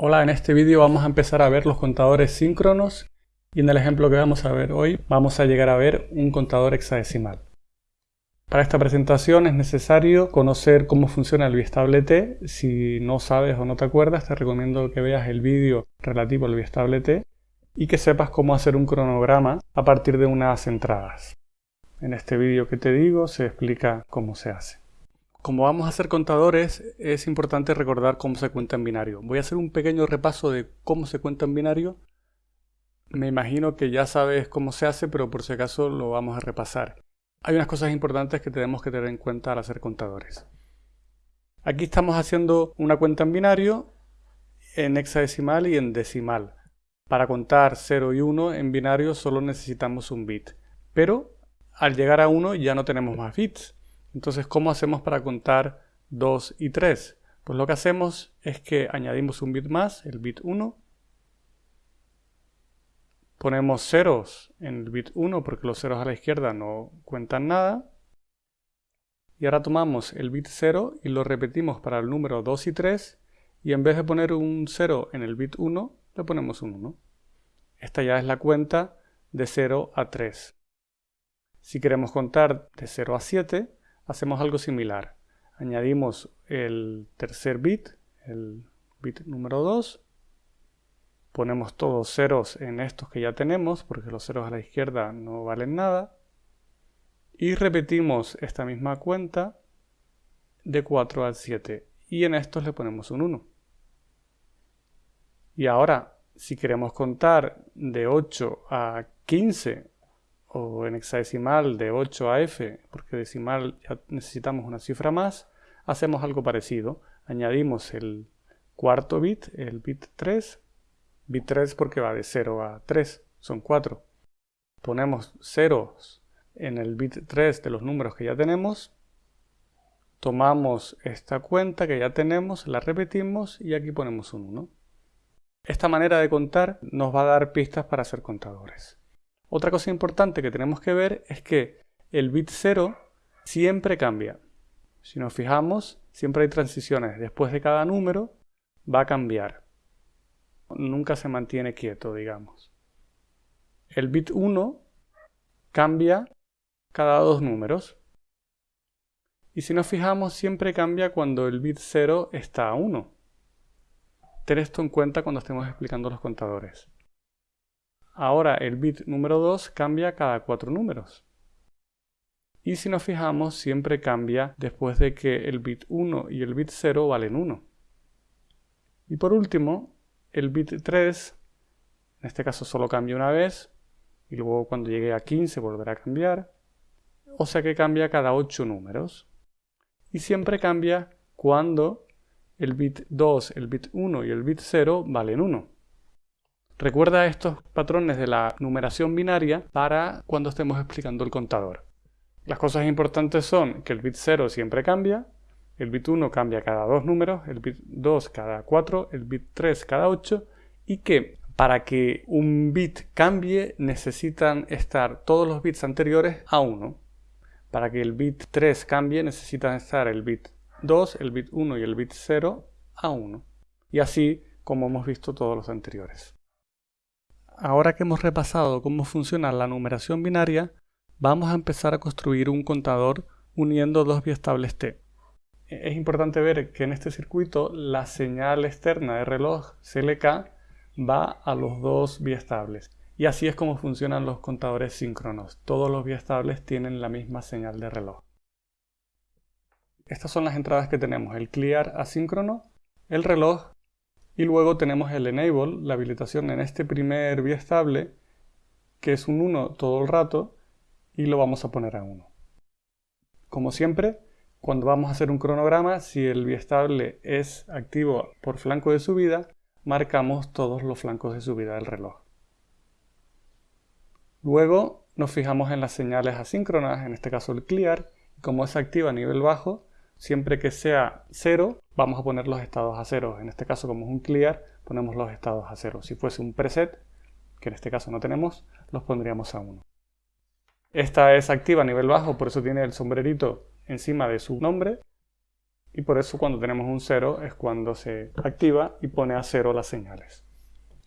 Hola, en este vídeo vamos a empezar a ver los contadores síncronos y en el ejemplo que vamos a ver hoy vamos a llegar a ver un contador hexadecimal. Para esta presentación es necesario conocer cómo funciona el bistable T. Si no sabes o no te acuerdas, te recomiendo que veas el vídeo relativo al bistable T y que sepas cómo hacer un cronograma a partir de unas entradas. En este vídeo que te digo se explica cómo se hace. Como vamos a hacer contadores, es importante recordar cómo se cuenta en binario. Voy a hacer un pequeño repaso de cómo se cuenta en binario. Me imagino que ya sabes cómo se hace, pero por si acaso lo vamos a repasar. Hay unas cosas importantes que tenemos que tener en cuenta al hacer contadores. Aquí estamos haciendo una cuenta en binario, en hexadecimal y en decimal. Para contar 0 y 1 en binario solo necesitamos un bit. Pero al llegar a 1 ya no tenemos más bits. Entonces, ¿cómo hacemos para contar 2 y 3? Pues lo que hacemos es que añadimos un bit más, el bit 1. Ponemos ceros en el bit 1 porque los ceros a la izquierda no cuentan nada. Y ahora tomamos el bit 0 y lo repetimos para el número 2 y 3. Y en vez de poner un 0 en el bit 1, le ponemos un 1. Esta ya es la cuenta de 0 a 3. Si queremos contar de 0 a 7, hacemos algo similar. Añadimos el tercer bit, el bit número 2. Ponemos todos ceros en estos que ya tenemos, porque los ceros a la izquierda no valen nada. Y repetimos esta misma cuenta de 4 al 7. Y en estos le ponemos un 1. Y ahora, si queremos contar de 8 a 15 o en hexadecimal de 8 a f, porque decimal ya necesitamos una cifra más, hacemos algo parecido. Añadimos el cuarto bit, el bit 3, bit 3 porque va de 0 a 3, son 4. Ponemos ceros en el bit 3 de los números que ya tenemos, tomamos esta cuenta que ya tenemos, la repetimos y aquí ponemos un 1. Esta manera de contar nos va a dar pistas para ser contadores. Otra cosa importante que tenemos que ver es que el bit 0 siempre cambia. Si nos fijamos, siempre hay transiciones. Después de cada número va a cambiar. Nunca se mantiene quieto, digamos. El bit 1 cambia cada dos números. Y si nos fijamos, siempre cambia cuando el bit 0 está a 1. Ten esto en cuenta cuando estemos explicando los contadores. Ahora el bit número 2 cambia cada cuatro números. Y si nos fijamos, siempre cambia después de que el bit 1 y el bit 0 valen 1. Y por último, el bit 3, en este caso solo cambia una vez, y luego cuando llegue a 15 volverá a cambiar. O sea que cambia cada 8 números. Y siempre cambia cuando el bit 2, el bit 1 y el bit 0 valen 1. Recuerda estos patrones de la numeración binaria para cuando estemos explicando el contador. Las cosas importantes son que el bit 0 siempre cambia, el bit 1 cambia cada dos números, el bit 2 cada 4, el bit 3 cada 8 y que para que un bit cambie necesitan estar todos los bits anteriores a 1. Para que el bit 3 cambie necesitan estar el bit 2, el bit 1 y el bit 0 a 1. Y así como hemos visto todos los anteriores. Ahora que hemos repasado cómo funciona la numeración binaria, vamos a empezar a construir un contador uniendo dos biestables t. Es importante ver que en este circuito la señal externa de reloj CLK va a los dos biestables. Y así es como funcionan los contadores síncronos. Todos los biestables tienen la misma señal de reloj. Estas son las entradas que tenemos, el clear asíncrono, el reloj y luego tenemos el enable, la habilitación en este primer biestable, que es un 1 todo el rato, y lo vamos a poner a 1. Como siempre, cuando vamos a hacer un cronograma, si el biestable es activo por flanco de subida, marcamos todos los flancos de subida del reloj. Luego nos fijamos en las señales asíncronas, en este caso el clear, y como es activa a nivel bajo, Siempre que sea 0, vamos a poner los estados a 0. En este caso, como es un clear, ponemos los estados a 0. Si fuese un preset, que en este caso no tenemos, los pondríamos a 1. Esta es activa a nivel bajo, por eso tiene el sombrerito encima de su nombre. y por eso cuando tenemos un 0 es cuando se activa y pone a 0 las señales.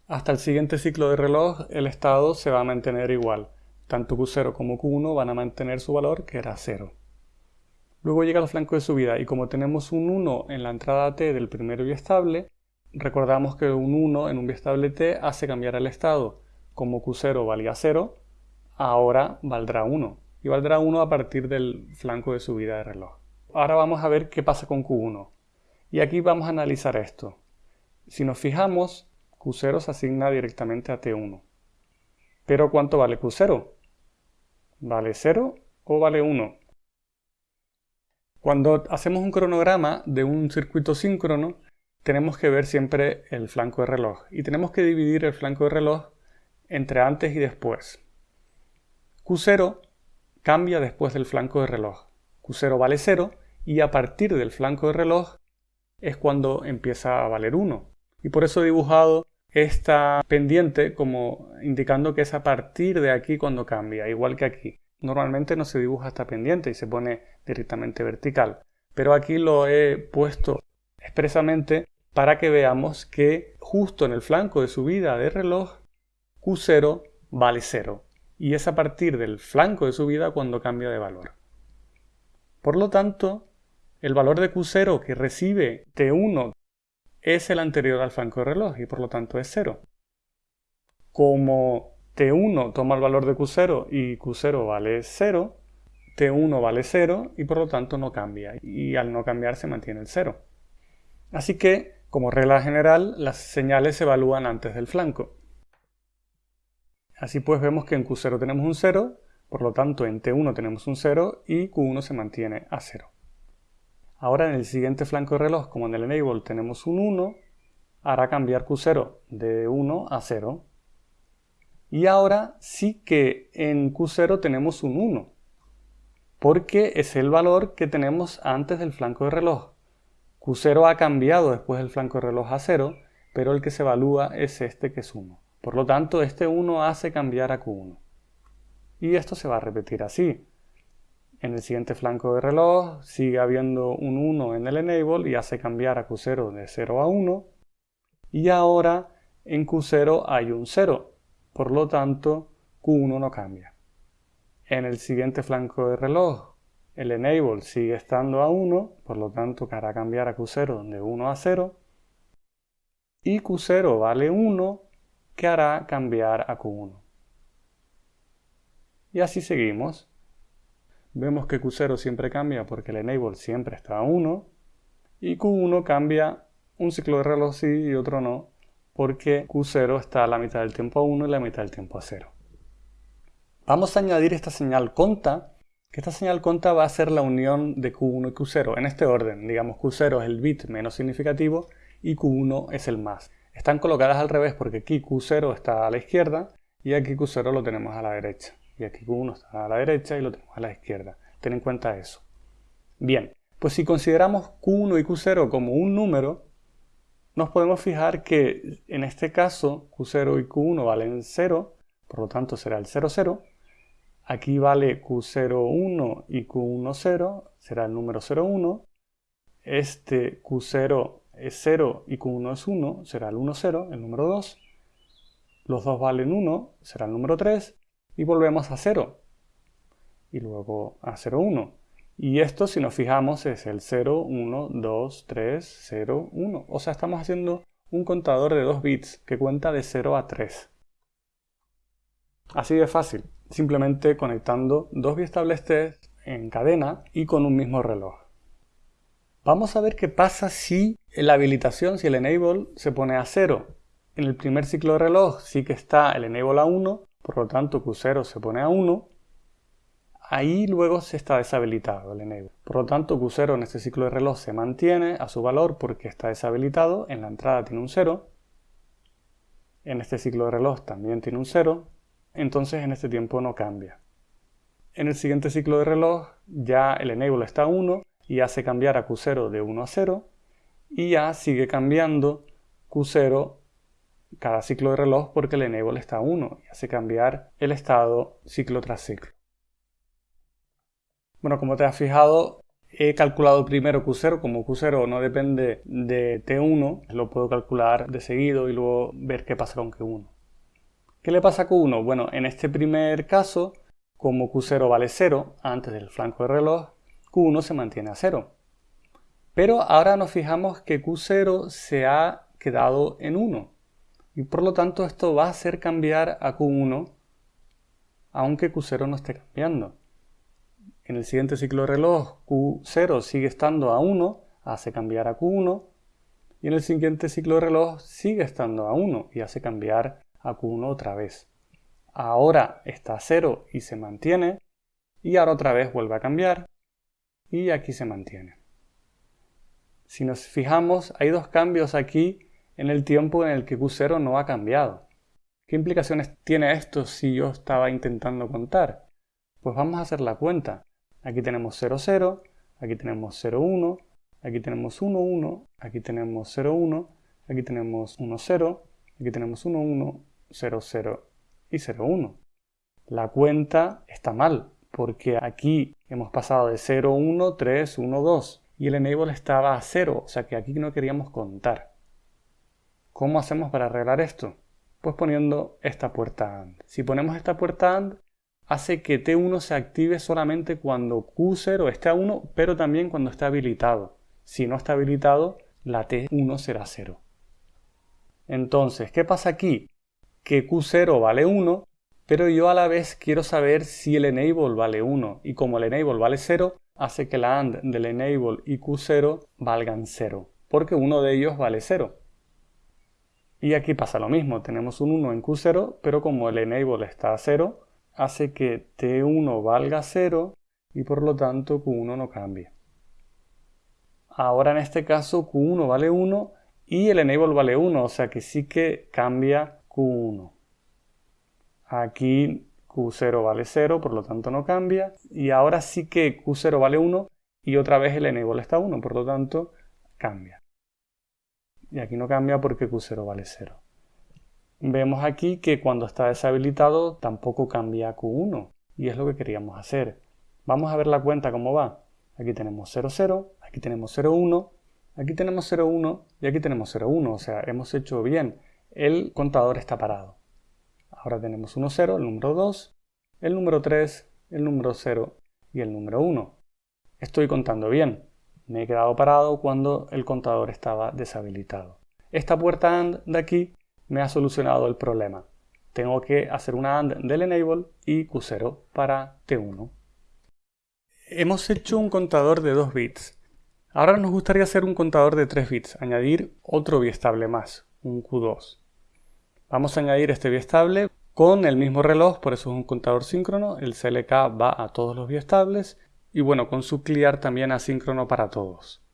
Hasta el siguiente ciclo de reloj el estado se va a mantener igual. Tanto Q0 como Q1 van a mantener su valor que era 0. Luego llega el flanco de subida y como tenemos un 1 en la entrada T del primer biestable, recordamos que un 1 en un biestable T hace cambiar el estado. Como Q0 valía 0, ahora valdrá 1. Y valdrá 1 a partir del flanco de subida de reloj. Ahora vamos a ver qué pasa con Q1. Y aquí vamos a analizar esto. Si nos fijamos, Q0 se asigna directamente a T1. Pero ¿cuánto vale Q0? ¿Vale 0 o vale 1? Cuando hacemos un cronograma de un circuito síncrono, tenemos que ver siempre el flanco de reloj y tenemos que dividir el flanco de reloj entre antes y después. Q0 cambia después del flanco de reloj. Q0 vale 0 y a partir del flanco de reloj es cuando empieza a valer 1. Y por eso he dibujado esta pendiente como indicando que es a partir de aquí cuando cambia, igual que aquí. Normalmente no se dibuja esta pendiente y se pone directamente vertical, pero aquí lo he puesto expresamente para que veamos que justo en el flanco de subida de reloj Q0 vale 0 y es a partir del flanco de subida cuando cambia de valor. Por lo tanto, el valor de Q0 que recibe T1 es el anterior al flanco de reloj y por lo tanto es 0. Como T1 toma el valor de Q0 y Q0 vale 0, T1 vale 0 y por lo tanto no cambia y al no cambiar se mantiene el 0. Así que, como regla general, las señales se evalúan antes del flanco. Así pues vemos que en Q0 tenemos un 0, por lo tanto en T1 tenemos un 0 y Q1 se mantiene a 0. Ahora en el siguiente flanco de reloj, como en el enable tenemos un 1, hará cambiar Q0 de 1 a 0. Y ahora sí que en Q0 tenemos un 1, porque es el valor que tenemos antes del flanco de reloj. Q0 ha cambiado después del flanco de reloj a 0, pero el que se evalúa es este que es 1. Por lo tanto, este 1 hace cambiar a Q1. Y esto se va a repetir así. En el siguiente flanco de reloj sigue habiendo un 1 en el enable y hace cambiar a Q0 de 0 a 1. Y ahora en Q0 hay un 0, por lo tanto Q1 no cambia. En el siguiente flanco de reloj el enable sigue estando a 1, por lo tanto hará cambiar a Q0 de 1 a 0. Y Q0 vale 1, que hará cambiar a Q1. Y así seguimos. Vemos que Q0 siempre cambia porque el enable siempre está a 1 y Q1 cambia un ciclo de reloj sí y otro no porque Q0 está a la mitad del tiempo a 1 y la mitad del tiempo a 0. Vamos a añadir esta señal conta, que esta señal conta va a ser la unión de Q1 y Q0 en este orden. Digamos Q0 es el bit menos significativo y Q1 es el más. Están colocadas al revés porque aquí Q0 está a la izquierda y aquí Q0 lo tenemos a la derecha y aquí Q1 está a la derecha y lo tenemos a la izquierda. Ten en cuenta eso. Bien, pues si consideramos Q1 y Q0 como un número, nos podemos fijar que en este caso Q0 y Q1 valen 0, por lo tanto será el 0, 0. Aquí vale Q01 y Q10, será el número 01. Este Q0 es 0 y Q1 es 1, será el 1, 0, el número 2. Los dos valen 1, será el número 3 y volvemos a 0 y luego a 0, 1. Y esto, si nos fijamos, es el 0, 1, 2, 3, 0, 1. O sea, estamos haciendo un contador de 2 bits que cuenta de 0 a 3. Así de fácil, simplemente conectando dos biestables test en cadena y con un mismo reloj. Vamos a ver qué pasa si la habilitación, si el enable se pone a 0. En el primer ciclo de reloj sí que está el enable a 1, por lo tanto Q0 se pone a 1, ahí luego se está deshabilitado el enable. Por lo tanto Q0 en este ciclo de reloj se mantiene a su valor porque está deshabilitado, en la entrada tiene un 0, en este ciclo de reloj también tiene un 0, entonces en este tiempo no cambia. En el siguiente ciclo de reloj ya el enable está a 1 y hace cambiar a Q0 de 1 a 0 y ya sigue cambiando Q0 cada ciclo de reloj porque el enable está a 1 y hace cambiar el estado ciclo tras ciclo. Bueno, como te has fijado, he calculado primero Q0, como Q0 no depende de T1, lo puedo calcular de seguido y luego ver qué pasa con Q1. ¿Qué le pasa a Q1? Bueno, en este primer caso, como Q0 vale 0 antes del flanco de reloj, Q1 se mantiene a 0. Pero ahora nos fijamos que Q0 se ha quedado en 1 y por lo tanto esto va a hacer cambiar a Q1 aunque Q0 no esté cambiando. En el siguiente ciclo de reloj Q0 sigue estando a 1, hace cambiar a Q1 y en el siguiente ciclo de reloj sigue estando a 1 y hace cambiar a Q1 otra vez. Ahora está a 0 y se mantiene y ahora otra vez vuelve a cambiar y aquí se mantiene. Si nos fijamos, hay dos cambios aquí en el tiempo en el que Q0 no ha cambiado. ¿Qué implicaciones tiene esto si yo estaba intentando contar? Pues vamos a hacer la cuenta. Aquí tenemos 0, 0, aquí tenemos 0, 1, aquí tenemos 1, 1, aquí tenemos 0, 1, aquí tenemos 1, 0, aquí tenemos 1, 1, 0, 0 y 0, 1. La cuenta está mal porque aquí hemos pasado de 0, 1, 3, 1, 2 y el enable estaba a 0, o sea que aquí no queríamos contar. ¿Cómo hacemos para arreglar esto? Pues poniendo esta puerta AND. Si ponemos esta puerta AND, hace que T1 se active solamente cuando Q0 esté a 1, pero también cuando esté habilitado. Si no está habilitado, la T1 será 0. Entonces, ¿qué pasa aquí? Que Q0 vale 1, pero yo a la vez quiero saber si el enable vale 1, y como el enable vale 0, hace que la AND del enable y Q0 valgan 0, porque uno de ellos vale 0. Y aquí pasa lo mismo, tenemos un 1 en Q0, pero como el enable está a 0, hace que T1 valga 0 y por lo tanto Q1 no cambie. Ahora en este caso Q1 vale 1 y el enable vale 1, o sea que sí que cambia Q1. Aquí Q0 vale 0, por lo tanto no cambia. Y ahora sí que Q0 vale 1 y otra vez el enable está 1, por lo tanto cambia. Y aquí no cambia porque Q0 vale 0. Vemos aquí que cuando está deshabilitado tampoco cambia Q1 y es lo que queríamos hacer. Vamos a ver la cuenta cómo va. Aquí tenemos 0, 0, aquí tenemos 0, 1, aquí tenemos 0, 1 y aquí tenemos 0, 1. O sea, hemos hecho bien. El contador está parado. Ahora tenemos 1, 0, el número 2, el número 3, el número 0 y el número 1. Estoy contando bien. Me he quedado parado cuando el contador estaba deshabilitado. Esta puerta AND de aquí me ha solucionado el problema. Tengo que hacer una AND del enable y Q0 para T1. Hemos hecho un contador de 2 bits. Ahora nos gustaría hacer un contador de 3 bits, añadir otro biestable más, un Q2. Vamos a añadir este biestable con el mismo reloj, por eso es un contador síncrono. El CLK va a todos los biestables y bueno, con su clear también asíncrono para todos.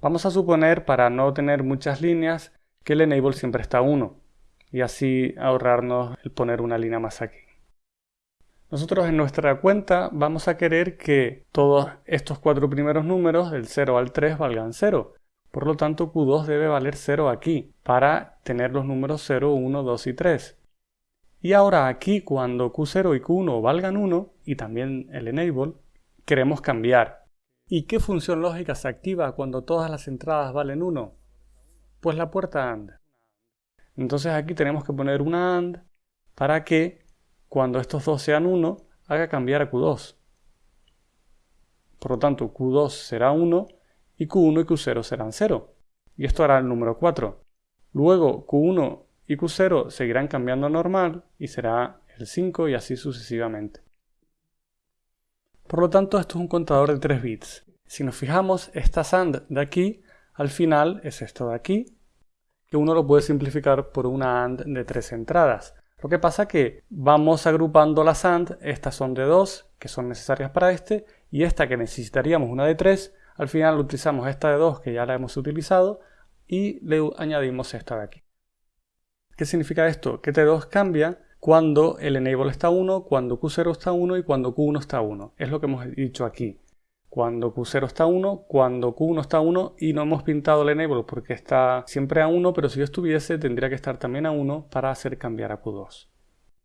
Vamos a suponer, para no tener muchas líneas, que el enable siempre está a 1 y así ahorrarnos el poner una línea más aquí. Nosotros en nuestra cuenta vamos a querer que todos estos cuatro primeros números, del 0 al 3, valgan 0. Por lo tanto, Q2 debe valer 0 aquí, para tener los números 0, 1, 2 y 3. Y ahora aquí, cuando Q0 y Q1 valgan 1, y también el enable, queremos cambiar. ¿Y qué función lógica se activa cuando todas las entradas valen 1? Pues la puerta AND. Entonces aquí tenemos que poner una AND para que cuando estos dos sean 1 haga cambiar a Q2. Por lo tanto, Q2 será 1 y Q1 y Q0 serán 0. Y esto hará el número 4. Luego Q1 y Q0 seguirán cambiando a normal y será el 5 y así sucesivamente. Por lo tanto, esto es un contador de 3 bits. Si nos fijamos, esta AND de aquí, al final es esto de aquí, que uno lo puede simplificar por una AND de tres entradas. Lo que pasa que vamos agrupando las AND, estas son de dos, que son necesarias para este, y esta que necesitaríamos una de tres, al final utilizamos esta de dos, que ya la hemos utilizado, y le añadimos esta de aquí. ¿Qué significa esto? Que T2 cambia cuando el enable está 1, cuando Q0 está 1 y cuando Q1 está 1. Es lo que hemos dicho aquí cuando Q0 está a 1, cuando Q1 está a 1 y no hemos pintado el enable porque está siempre a 1, pero si yo estuviese tendría que estar también a 1 para hacer cambiar a Q2.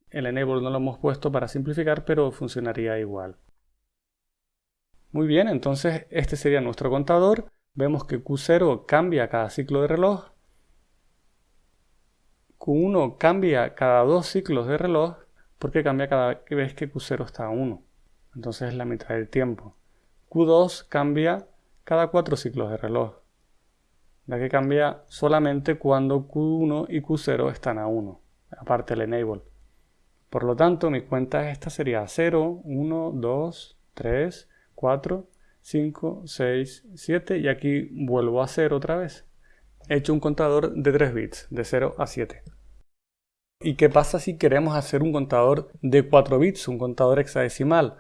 El enable no lo hemos puesto para simplificar, pero funcionaría igual. Muy bien, entonces este sería nuestro contador. Vemos que Q0 cambia cada ciclo de reloj. Q1 cambia cada dos ciclos de reloj porque cambia cada vez que Q0 está a 1. Entonces es la mitad del tiempo. Q2 cambia cada cuatro ciclos de reloj, ya que cambia solamente cuando Q1 y Q0 están a 1, aparte el enable. Por lo tanto, mi cuenta esta sería 0, 1, 2, 3, 4, 5, 6, 7 y aquí vuelvo a 0 otra vez. He hecho un contador de 3 bits, de 0 a 7. ¿Y qué pasa si queremos hacer un contador de 4 bits, un contador hexadecimal?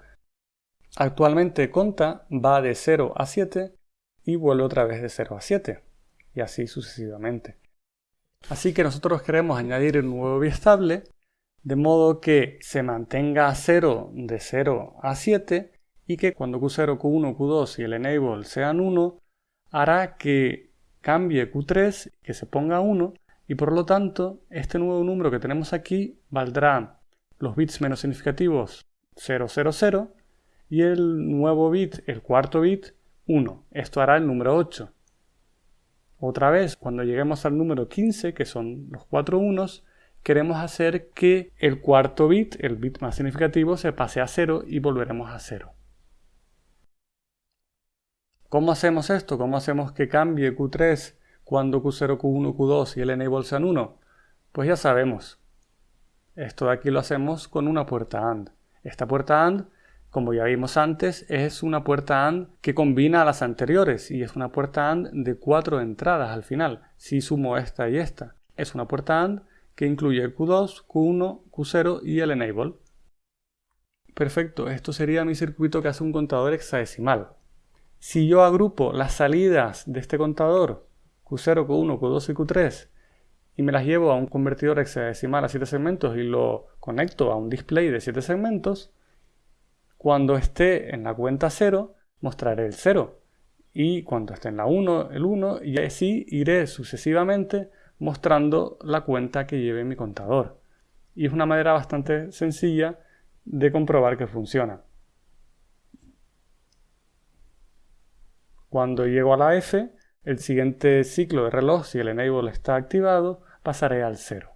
Actualmente conta va de 0 a 7 y vuelve otra vez de 0 a 7 y así sucesivamente. Así que nosotros queremos añadir un nuevo biestable de modo que se mantenga a 0 de 0 a 7 y que cuando Q0, Q1, Q2 y el enable sean 1, hará que cambie Q3, que se ponga 1 y por lo tanto este nuevo número que tenemos aquí valdrá los bits menos significativos 000 y el nuevo bit, el cuarto bit, 1. Esto hará el número 8. Otra vez, cuando lleguemos al número 15, que son los cuatro unos, queremos hacer que el cuarto bit, el bit más significativo, se pase a 0 y volveremos a 0. ¿Cómo hacemos esto? ¿Cómo hacemos que cambie Q3 cuando Q0, Q1, Q2 y el enable sean 1? Pues ya sabemos. Esto de aquí lo hacemos con una puerta AND. Esta puerta AND, como ya vimos antes, es una puerta AND que combina a las anteriores y es una puerta AND de cuatro entradas al final, si sumo esta y esta. Es una puerta AND que incluye el Q2, Q1, Q0 y el enable. Perfecto, esto sería mi circuito que hace un contador hexadecimal. Si yo agrupo las salidas de este contador, Q0, Q1, Q2 y Q3, y me las llevo a un convertidor hexadecimal a 7 segmentos y lo conecto a un display de 7 segmentos, cuando esté en la cuenta 0, mostraré el 0. Y cuando esté en la 1, el 1, y así iré sucesivamente mostrando la cuenta que lleve mi contador. Y es una manera bastante sencilla de comprobar que funciona. Cuando llego a la F, el siguiente ciclo de reloj, si el enable está activado, pasaré al 0.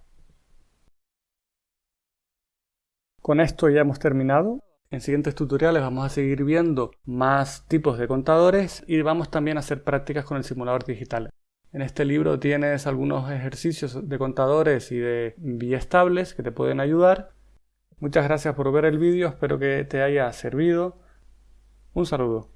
Con esto ya hemos terminado. En siguientes tutoriales vamos a seguir viendo más tipos de contadores y vamos también a hacer prácticas con el simulador digital. En este libro tienes algunos ejercicios de contadores y de biestables que te pueden ayudar. Muchas gracias por ver el vídeo, espero que te haya servido. Un saludo.